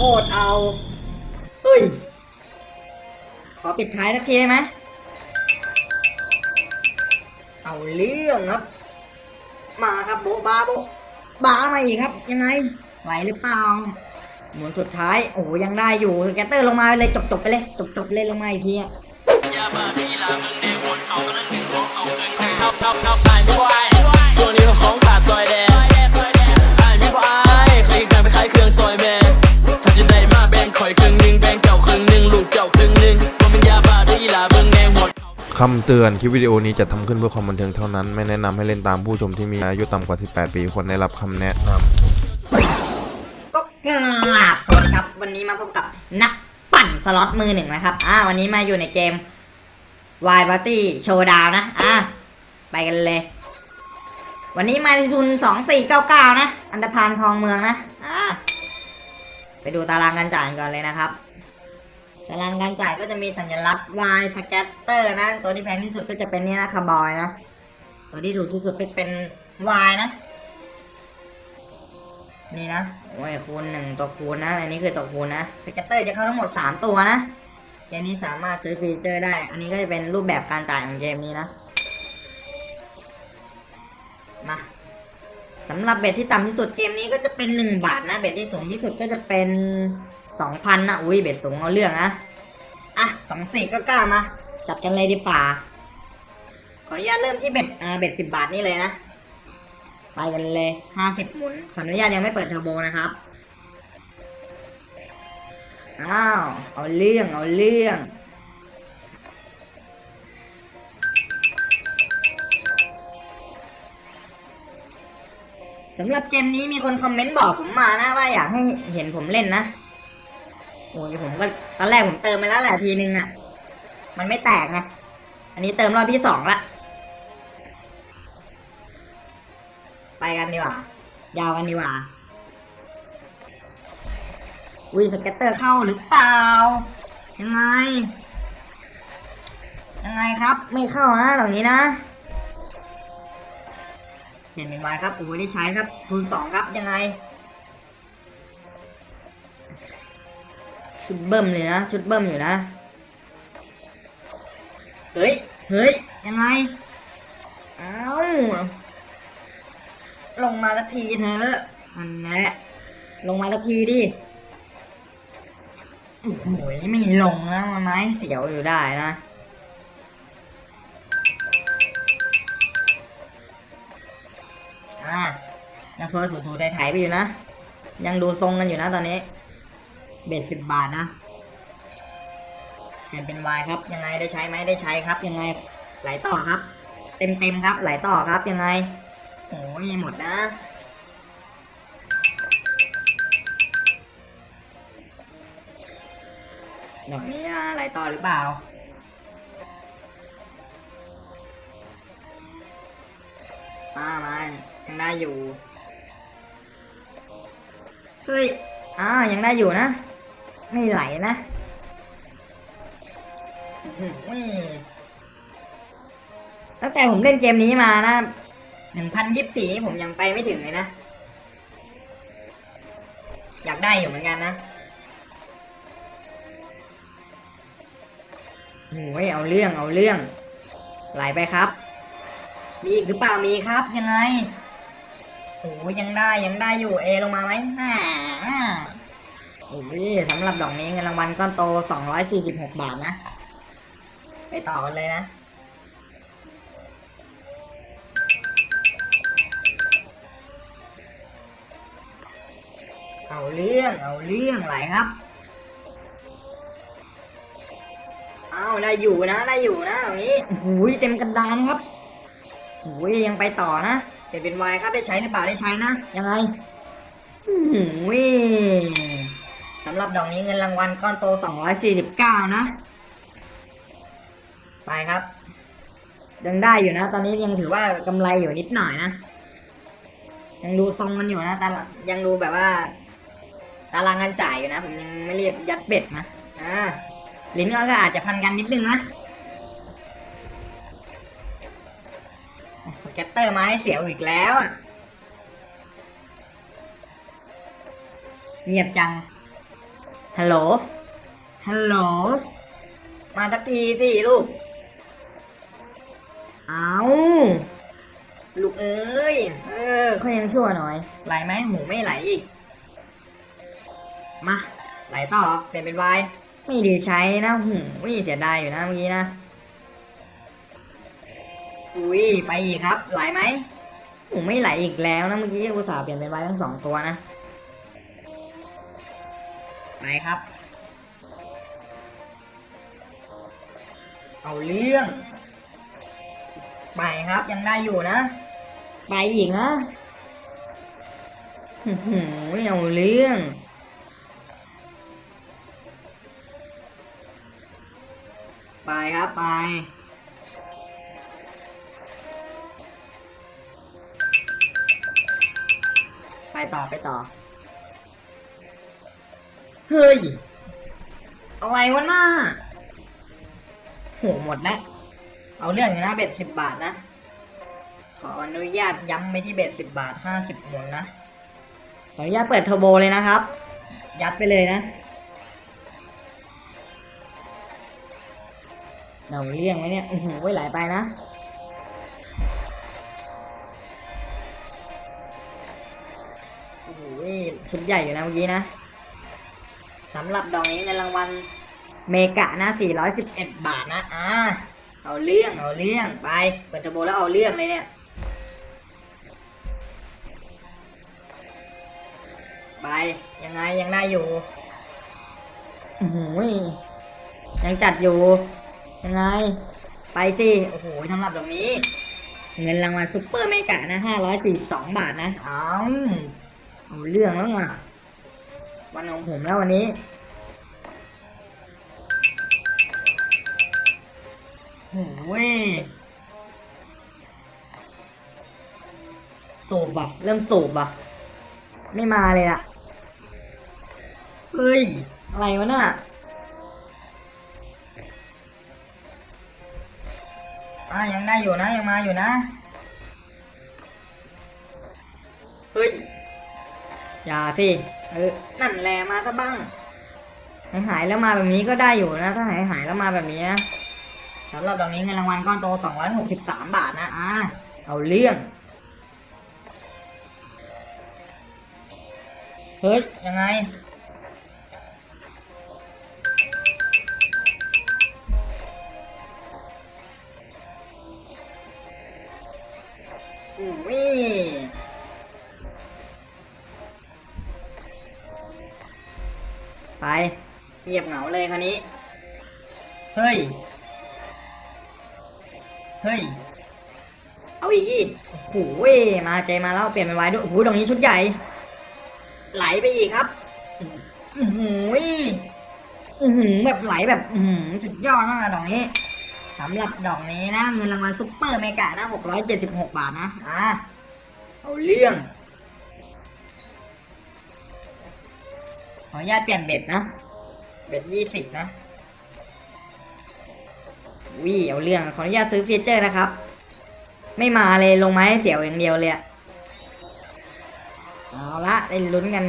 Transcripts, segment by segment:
คตรเอา เฮ้ย ขอปิดท้ายสักทีได้ไหม เอาเรื่องครับ มาครับโบบาโบบามาอีกครับ ยังไง ไหวหรือเปล่า หมุนสุดท้าย โอ้โหยังได้อยู่แกตเตอร์ลงมาเลยจบๆไปเลย จบๆเลยลงมาอีกทีอะยาบ้าพี่ลา คำเตือนคลิปวิดีโอนี้จะทำขึ้นเพื่อความบันเทิงเท่านั้น ไม่แนะนำให้เล่นตามผู้ชมที่มีอายุต่ำกว่า 18 ปีควรได้รับคำแนะนำก็กราบสวัสดีครับ วันนี้มาพบกับนักปั่นสล็อตมือหนึ่งนะครับ อ่า วันนี้มาอยู่ในเกม Y Party Showdown นะ อ่า ไปกันเลย วันนี้มาทุน 2499 นะ อันดพานคลองเมืองนะ อ่า ไปดูตารางการจ่ายกันก่อนเลยนะครับ ตารางการจ่ายก็จะมีสัญลักษณ์ Wild Scatter นะ ตัวที่แพงที่สุดก็จะเป็นนี่นะคาวบอยนะ ตัวที่ถูกที่สุดก็เป็น Y นะ นี่นะ โอ้ยคูณหนึ่งตัวคูณนะ อันนี้คือตัวคูณนะ scatter จะเข้าทั้งหมด 3 ตัวนะ เกมนี้สามารถซื้อ feature ได้ อันนี้ก็จะเป็นรูปแบบการจ่ายของเกมนี้นะ มาสำหรับ bet ที่ต่ำที่สุดเกมนี้ก็จะเป็น 1 บาทนะ bet ที่สูงที่สุดก็จะเป็น 2,000นะอุ้ยเบ็ดสูงเอาเรื่องนะอะสองสี่ก็กล้ามาจัดกันเลยดีฝ่าขออนุญาตเริ่มที่เบ็ดอ่าเบ็ดสิบบาทนี่เลยนะไปกันเลยห้าสิบหมุนขออนุญาตยังไม่เปิดเทอร์โบนะครับอ้าวเอาเรื่องเอาเรื่องสำหรับเกมนี้มีคนคอมเมนต์บอกผมมานะว่าอยากให้เห็นผมเล่นนะ โอ้ยผมก็ตอนแรกผมเติมไปแล้วแหละทีนึงอะ มันไม่แตกไงอันนี้เติมรอบที่สองละไปกันดีกว่า ยาวกันดีกว่าอุ้ย scatter เข้าหรือเปล่า ยังไง ยังไงครับ ไม่เข้านะเหล่านี้นะเปลี่ยนเป็นวายครับโอ้ยได้ใช้ครับคูณสองครับยังไง ชุดเบิ่มเลยนะ ชุดเบิ่มอยู่นะ เฮ้ย เฮ้ย ยังไง เอ้า ลงมาสักทีเถอะอันนั้ละลงมาสักทีดิ โอ้โหไม่ลงนะมันไม้เสียวอยู่ได้นะอ่ายังเพอถูถูไถ่ายๆไปอยู่นะ ยังดูทรงกันอยู่นะตอนนี้ เบ็ดสิบบาทนะเปลี่ยนเป็นวายครับ ยังไงได้ใช้ไหมได้ใช้ครับ ยังไงไหลต่อครับ เต็มเต็มครับ ไหลต่อครับยังไงโอ้ยหมดนะดอกนี้อะไรต่อหรือเปล่ามามายังได้อยู่ เฮ้ยอ่ายังได้อยู่นะ ไม่ไหลนะอื้อหือตั้งแต่ผมเล่นเกมนี้มานะหนึ่งพันยิบสี่นี่ผมยังไปไม่ถึงเลยนะ อยากได้อยู่เหมือนกันนะโอ้ยเอาเรื่องเอาเรื่อง ไหลไปครับ มีอีกหรือเปล่ามีครับยังไงโอ้ยยังได้ยังได้อยู่เอลงมาไหมอ่า โอ้ยสำหรับดอกนี้เงินรางวัลก้อนโต 246 บาทนะ ไปต่อกันเลยนะเอาเรื่องเอาเรื่องไหลครับ เอาได้อยู่นะได้อยู่นะตรงนี้หูยเต็มกระดานครับหูยยังไปต่อนะเปลี่ยนเป็นวายครับได้ใช้หรือเปล่าได้ใช้นะ ยังไงหูยำหรับดอกนี้เงินรางวัลก้อนโต 249 นะ ไปครับ ยังได้อยู่นะ ตอนนี้ยังถือว่ากำไรอยู่นิดหน่อยนะ ยังดูทรงมันอยู่นะแต่ยังดูแบบว่า ตารางการจ่ายอยู่นะ ผมยังไม่เรียบยัดเบ็ดนะ อ่า ลิ้นก็อาจจะพันกันนิดนึงนะสเก็ตเตอร์มาให้เสียวอีกแล้ว เงียบจัง ฮัลโหล ฮัลโหล มาสักทีสิลูก เอาลูกเอ้ย เออเขายังชั่วหน่อย ไหลไหมหมูไม่ไหลอีก มา ไหลต่อ เปลี่ยนเป็นวาย ไม่ไดีใช้นะหูวิเสียดายอยู่นะเมื่อกี้นะ อุ้ย ไปอีกครับ ไหลไหมหมูไม่ไหลอีกแล้วนะเมื่อกี้อุตส่าห์เปลี่ยนเป็นวายทั้งสองตัวนะ ไปครับ เอาเรื่องไปครับยังได้อยู่นะ ไปอีกนะหืมเอาเรื่องไปครับไปไปต่อไปต่อ เฮ้ย อะไรวะหน้าโหหมดแล้ว เอาเรื่องอยู่นะเบ็ดสิบบาทนะ ขออนุญาตย้ำไปที่เบ็ดสิบบาทห้าสิบหมุนนะ ขออนุญาตเปิดเทอร์โบเลยนะครับ ยัดไปเลยนะเอาเรื่องไหมเนี่ยอือหือไว้ไหลไปนะโอ้โหชุดใหญ่อยู่นะเมื่อกี้นะ สำหรับดอกนี้ในรางวัลเมกะนะ 411 บาทนะ อ่า เอาเรื่อง เอาเรื่อง ไป เปิดเทอร์โบแล้วเอาเรื่องเลยเนี่ย ไป ยังไง ยังได้อยู่โอ้โหยังจัดอยู่ ยังไง ไปสิ โอ้โหสำหรับดอกนี้ เงินรางวัลซุปเปอร์เมกะนะ 542 บาทนะ เอาเอาเรื่องแล้วไง วันของผมแล้ววันนี้ โอ้ยสูบอะ เริ่มสูบอะ ไม่มาเลยล่ะ เฮ้ย อะไรวะน่ะอะยังได้อยู่นะ ยังมาอยู่นะ เฮ้ย อย่าสิ เออ นั่นแหละมาซะบ้าง หายหายแล้วมาแบบนี้ก็ได้อยู่นะ ถ้าหายหายแล้วมาแบบนี้นะสำหรับดอกนี้เงินรางวัลก้อนโต 263 บาทนะ อ่าเอาเรื่อง เฮ้ย ยังไง คราวนี้ เฮ้ย เฮ้ย เอาอีกอีกโอ้โหมาเจมาแล้วเปลี่ยนเป็นไว้ด้วยโอ้โหตรงนี้ชุดใหญ่ ไหลไปอีกครับอือหืออือหือแบบไหลแบบอื้อสุดยอดมากดอกนี้สำหรับดอกนี้นะ เงินรางวัลซุปเปอร์เมกะนะหกร้อยเจ็ดสิบหกบาทนะอะเอาเรื่องขออนุญาตเปลี่ยน bet นะ bet ยี่สิบนะวิเอาเรื่องขออนุญาตซื้อ feature นะครับ ไม่มาเลยลงมาให้เสียวอย่างเดียวเลยอะเอาละได้ลุ้นกัน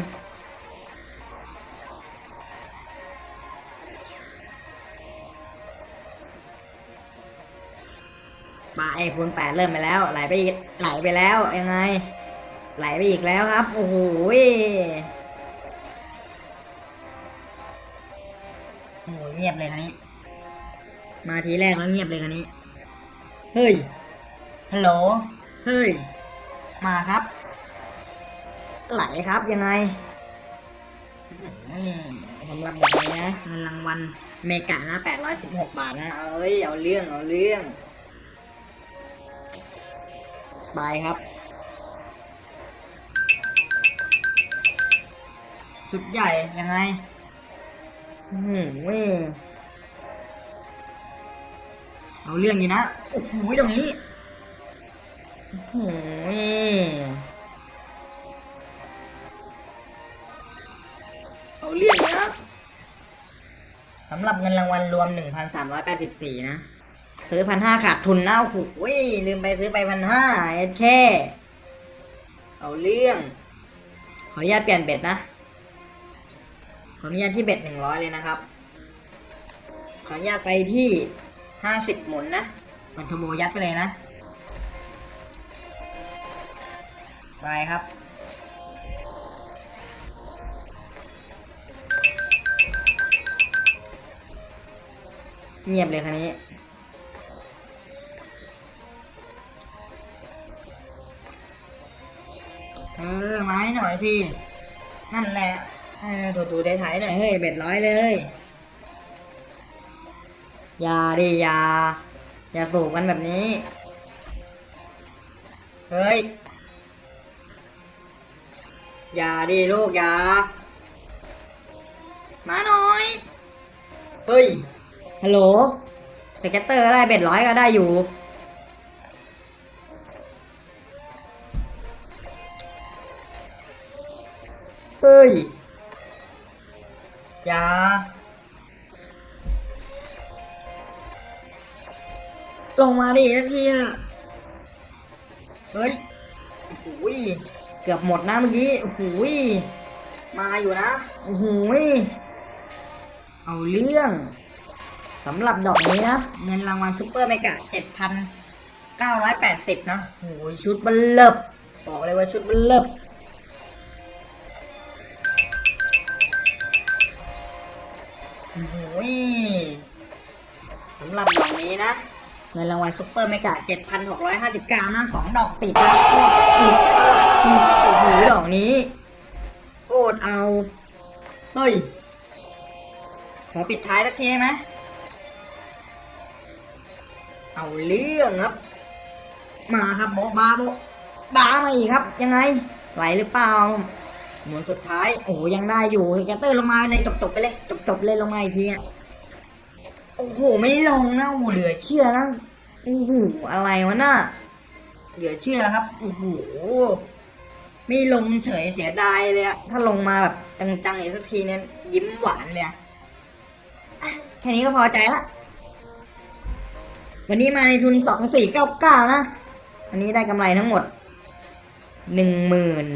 มาไอ้คูณแปดเริ่มไปแล้ว ไหลไปอีกไหลไปแล้วยังไง ไหลไปอีกแล้วครับ โอ้โห งียบเลยคันนี้ มาทีแรกแล้วเงียบเลยคันนี้ เฮ้ย ฮัลโหล เฮ้ย มาครับ ไหลครับยังไงอืมสำหรับแบบนี้นะเงินรางวัลเมกะนะ816บาทนะ เอ้ย เอาเรื่อง เอาเรื่องไปครับ ชุดใหญ่ยังไง อืมเว้ยเอาเรื่องอยู่นะโอ้โหตรงนี้โอ้โหเอาเรื่องนะสำหรับเงินรางวัลรวม 1,384 นะ ซื้อพันห้าขาดทุนนะโอ้โหลืมไปซื้อไปพันห้าเอ็ดแค่เอาเรื่อง ขออนุญาตเปลี่ยนเบ็ดนะ ขออนุญาตที่เบ็ดหนึ่งร้อยเลยนะครับ ขออนุญาตไปที่ห้าสิบหมุนนะมันขโมยยัดไปเลยนะ ไปครับ เงียบเลยคันนี้เออไม้หน่อยสิ นั่นแหละ เออถูถูไถๆหน่อยเฮ้ยเบ็ดร้อยเลยอย่าดิอย่าอย่าสูบกันแบบนี้ เฮ้ยอย่าดิลูกอย่ามาหน่อย เฮ้ย ฮัลโหล scatter อะไร bet ร้อยก็ได้อยู่ เฮ้ย อย่าลงมาดิสักทีอะเฮ้ยโอ้ยเกือบหมดนะเมื่อกี้โอ้โหยมาอยู่นะโอ้โหยเอาเรื่องสำหรับดอกนี้นะเงินรางวัลซุปเปอร์เมกะเจ็ดพันเก้าร้อยแปดสิบนะโอ้ยชุดบัลเลิบบอกเลยว่าชุดบัลเลิบ โอ้โหสำหรับดอกนี้นะเงินรางวัลซุปเปอร์เมกะ7,659นะสองดอกติดนะโคตรติดโคตรติดโอ้โหดอกนี้โคตรเอา เฮ้ย ขอปิดท้ายสักทีไหมเอาเรื่องครับ มาครับโบบาโบบามาอีกครับ ยังไง ไหลหรือเปล่า หมุนสุดท้าย โอ้ยังได้อยู่แกตเตอร์ลงมาเลยจบๆไปเลยจบๆเลยลงมาอีกทีโอ้โหไม่ลงนะโอ้เหลือเชื่อนะโอ้โหอะไรวะน่ะเหลือเชื่อครับโอ้โหไม่ลงเฉยเสียดายเลยอะถ้าลงมาแบบจังๆอีกสักทีเนี่ยยิ้มหวานเลยอะแค่นี้ก็พอใจละวันนี้มาในทุนสองสี่เก้าเก้านะวันนี้ได้กำไรทั้งหมดหนึ่งหมื่น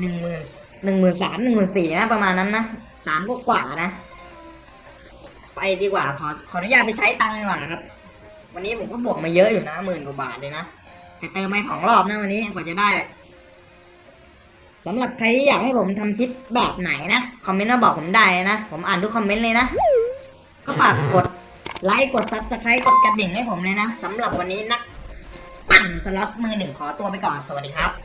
หนึ่งหมื่นหนึ่งหมื่นสามหนึ่งหมื่นสี่นะประมาณนั้นนะสามกว่านะ ไปดีกว่าขอขออนุญาตไปใช้ตังค์ดีกว่าครับ วันนี้ผมก็บวกมาเยอะอยู่นะหมื่นกว่าบาทเลยนะแต่เติมไปสองรอบนะวันนี้กว่าจะได้สำหรับใครที่อยากให้ผมทำคลิปแบบไหนนะคอมเมนต์มาบอกผมได้นะผมอ่านทุกคอมเมนต์เลยนะก็ฝากกดไลค์กด subscribe กดกระดิ่งให้ผมเลยนะสำหรับวันนี้นักปั่นสล็อตมือหนึ่งขอตัวไปก่อนสวัสดีครับ